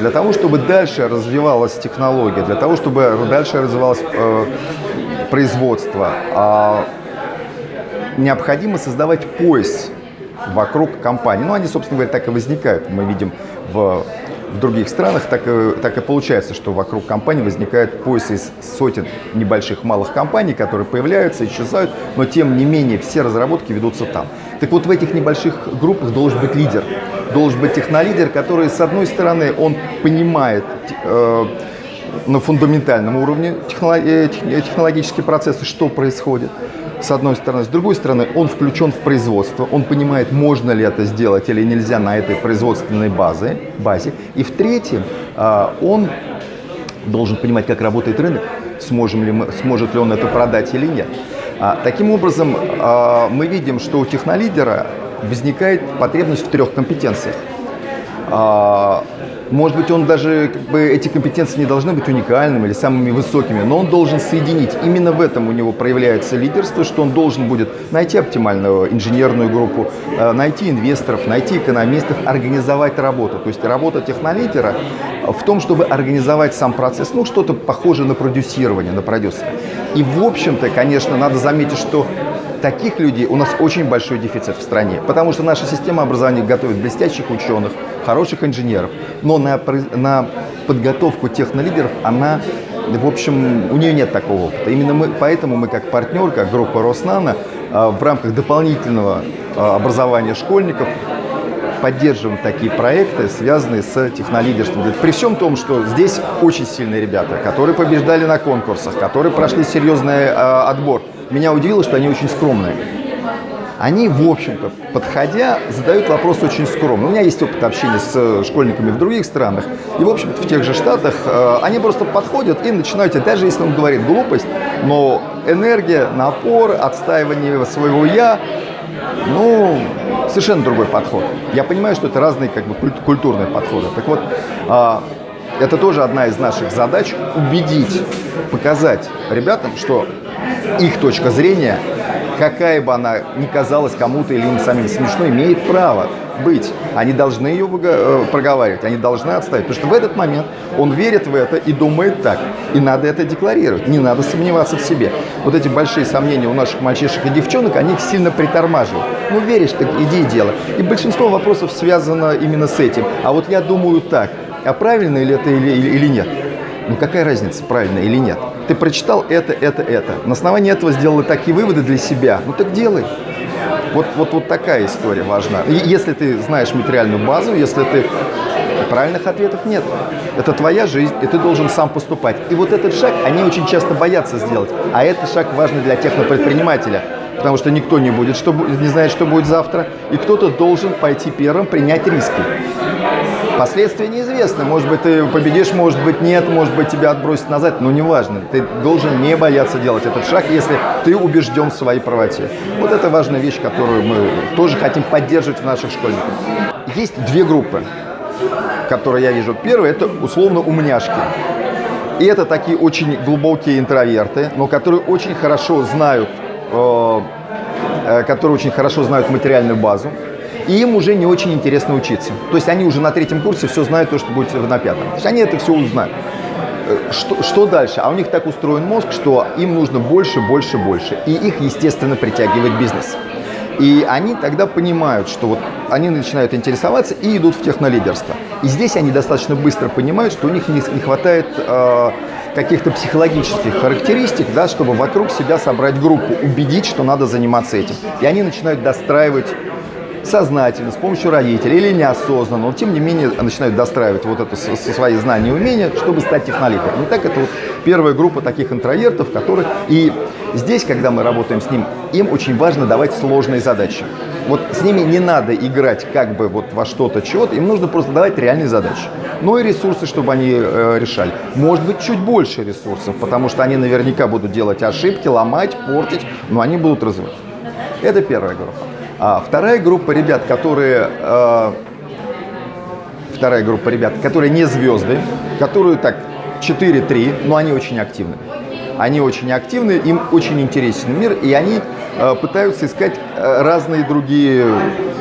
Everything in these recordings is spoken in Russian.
Для того, чтобы дальше развивалась технология, для того, чтобы дальше развивалось э, производство, э, необходимо создавать пояс вокруг компании. Ну, они, собственно говоря, так и возникают. Мы видим в, в других странах, так и, так и получается, что вокруг компании возникает пояс из сотен небольших малых компаний, которые появляются, исчезают, но тем не менее все разработки ведутся там. Так вот, в этих небольших группах должен быть лидер. Должен быть технолидер, который, с одной стороны, он понимает э, на фундаментальном уровне э, технологические процессы, что происходит с одной стороны. С другой стороны, он включен в производство, он понимает, можно ли это сделать или нельзя на этой производственной базе. базе. И в-третьем, а, он должен понимать, как работает рынок, сможем ли мы, сможет ли он это продать или нет. А, таким образом, а, мы видим, что у технолидера возникает потребность в трех компетенциях. Может быть, он даже, как бы, эти компетенции не должны быть уникальными или самыми высокими, но он должен соединить. Именно в этом у него проявляется лидерство, что он должен будет найти оптимальную инженерную группу, найти инвесторов, найти экономистов, организовать работу. То есть работа технолидера в том, чтобы организовать сам процесс, ну, что-то похожее на продюсирование, на продюсера. И, в общем-то, конечно, надо заметить, что таких людей у нас очень большой дефицит в стране, потому что наша система образования готовит блестящих ученых, хороших инженеров, но на, на подготовку технолидеров она, в общем, у нее нет такого опыта. Именно мы, поэтому мы как партнер, как группа Роснана, в рамках дополнительного а, образования школьников поддерживаем такие проекты, связанные с технолидерством. При всем том, что здесь очень сильные ребята, которые побеждали на конкурсах, которые прошли серьезный э, отбор. Меня удивило, что они очень скромные они, в общем-то, подходя, задают вопрос очень скромно. У меня есть опыт общения с э, школьниками в других странах, и, в общем-то, в тех же Штатах э, они просто подходят и начинают, даже если он говорит глупость, но энергия, напор, отстаивание своего «я», ну, совершенно другой подход. Я понимаю, что это разные как бы культурные подходы. Так вот, э, это тоже одна из наших задач – убедить, показать ребятам, что их точка зрения какая бы она ни казалась кому-то или им самим смешной, имеет право быть. Они должны ее э, проговаривать, они должны отставить. Потому что в этот момент он верит в это и думает так. И надо это декларировать, не надо сомневаться в себе. Вот эти большие сомнения у наших мальчишек и девчонок, они их сильно притормаживают. Ну, веришь, так иди и делай. И большинство вопросов связано именно с этим. А вот я думаю так, а правильно ли это или, или нет? Ну, какая разница, правильно или нет? Ты прочитал это, это, это. На основании этого сделал такие выводы для себя. Ну так делай. Вот, вот, вот такая история важна. Если ты знаешь материальную базу, если ты... Правильных ответов нет. Это твоя жизнь, и ты должен сам поступать. И вот этот шаг они очень часто боятся сделать. А этот шаг важный для технопредпринимателя. Потому что никто не будет, что, не знает, что будет завтра. И кто-то должен пойти первым, принять риски. Последствия неизвестны. Может быть, ты победишь, может быть, нет, может быть, тебя отбросят назад, но неважно. Ты должен не бояться делать этот шаг, если ты убежден в своей правоте. Вот это важная вещь, которую мы тоже хотим поддерживать в наших школьниках. Есть две группы, которые я вижу. Первая – это условно умняшки. И это такие очень глубокие интроверты, но которые очень хорошо знают, э, э которые очень хорошо знают материальную базу, и им уже не очень интересно учиться. То есть они уже на третьем курсе все знают то, что будет на пятом. То есть они это все узнают. Э, что, что дальше? А у них так устроен мозг, что им нужно больше, больше, больше. И их, естественно, притягивает бизнес. И они тогда понимают, что вот они начинают интересоваться и идут в технолидерство. И здесь они достаточно быстро понимают, что у них не, не хватает э, каких-то психологических характеристик, да, чтобы вокруг себя собрать группу, убедить, что надо заниматься этим. И они начинают достраивать сознательно, с помощью родителей или неосознанно, но тем не менее начинают достраивать вот это со свои знания и умения, чтобы стать технолидером. И так это вот первая группа таких интровертов, которые... И здесь, когда мы работаем с ним, им очень важно давать сложные задачи. Вот с ними не надо играть как бы вот во что-то, чего-то, им нужно просто давать реальные задачи. Ну и ресурсы, чтобы они э, решали. Может быть, чуть больше ресурсов, потому что они наверняка будут делать ошибки, ломать, портить, но они будут развивать. Это первая группа. А вторая группа ребят, которые... Э, вторая группа ребят, которые не звезды, которые так 4-3, но они очень активны. Они очень активны, им очень интересен мир, и они э, пытаются искать э, разные другие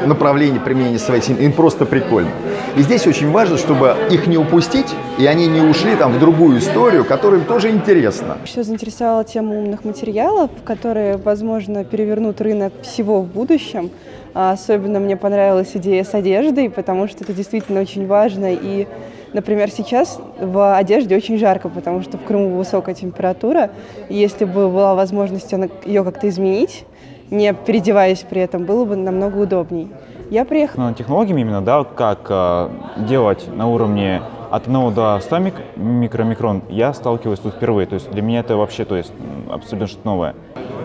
направления применения своей семьи. Им просто прикольно. И здесь очень важно, чтобы их не упустить, и они не ушли там в другую историю, которая им тоже интересна. Что заинтересовала тема умных материалов, которые, возможно, перевернут рынок всего в будущем. А Особенно мне понравилась идея с одеждой, потому что это действительно очень важно. И, например, сейчас в одежде очень жарко, потому что в Крыму высокая температура. И если бы была возможность ее как-то изменить, не переодеваясь при этом, было бы намного удобней. Я приехала Ну, технологиями именно, да, как э, делать на уровне от 1 до 100 мик- микромикрон, я сталкиваюсь тут впервые. То есть для меня это вообще то есть, абсолютно что-то новое.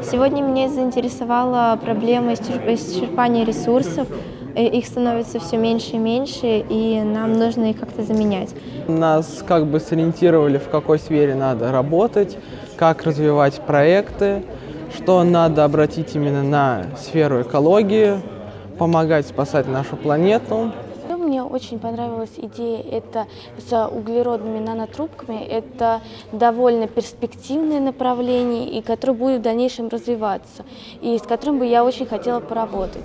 Сегодня меня заинтересовала проблема исчерп- исчерпания ресурсов. Их становится все меньше и меньше, и нам нужно их как-то заменять. Нас как бы сориентировали, в какой сфере надо работать, как развивать проекты, что надо обратить именно на сферу экологии, помогать спасать нашу планету. Что Мне очень понравилась идея это с углеродными нанотрубками. Это довольно перспективное направление, и которое будет в дальнейшем развиваться, и с которым бы я очень хотела поработать.